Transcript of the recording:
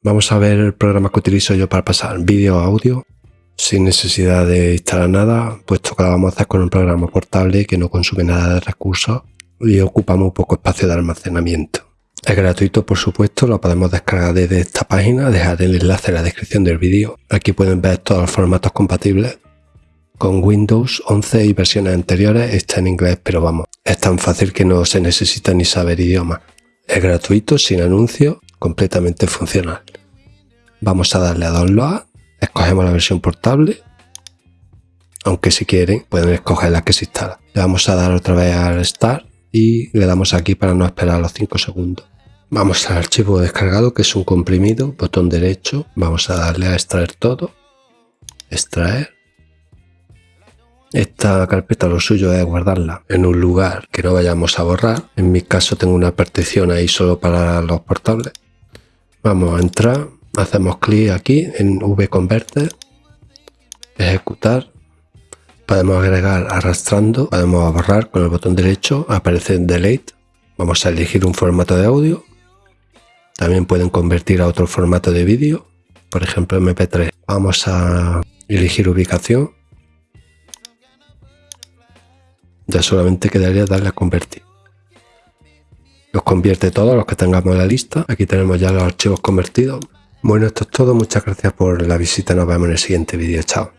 Vamos a ver el programa que utilizo yo para pasar vídeo a audio sin necesidad de instalar nada, puesto que lo vamos a hacer con un programa portable que no consume nada de recursos y ocupa muy poco espacio de almacenamiento. Es gratuito, por supuesto, lo podemos descargar desde esta página, dejar el enlace en la descripción del vídeo. Aquí pueden ver todos los formatos compatibles. Con Windows 11 y versiones anteriores está en inglés, pero vamos, es tan fácil que no se necesita ni saber idioma. Es gratuito, sin anuncios, completamente funcional. Vamos a darle a download, escogemos la versión portable, aunque si quieren pueden escoger la que se instala. Le vamos a dar otra vez al Start y le damos aquí para no esperar los 5 segundos. Vamos al archivo descargado que es un comprimido, botón derecho, vamos a darle a extraer todo, extraer. Esta carpeta lo suyo es guardarla en un lugar que no vayamos a borrar. En mi caso tengo una partición ahí solo para los portables. Vamos a entrar, hacemos clic aquí en V-Converter, ejecutar, podemos agregar arrastrando, podemos borrar con el botón derecho, aparece Delete, vamos a elegir un formato de audio, también pueden convertir a otro formato de vídeo, por ejemplo MP3. Vamos a elegir ubicación, ya solamente quedaría darle a convertir. Los convierte todos los que tengamos en la lista. Aquí tenemos ya los archivos convertidos. Bueno, esto es todo. Muchas gracias por la visita. Nos vemos en el siguiente vídeo. Chao.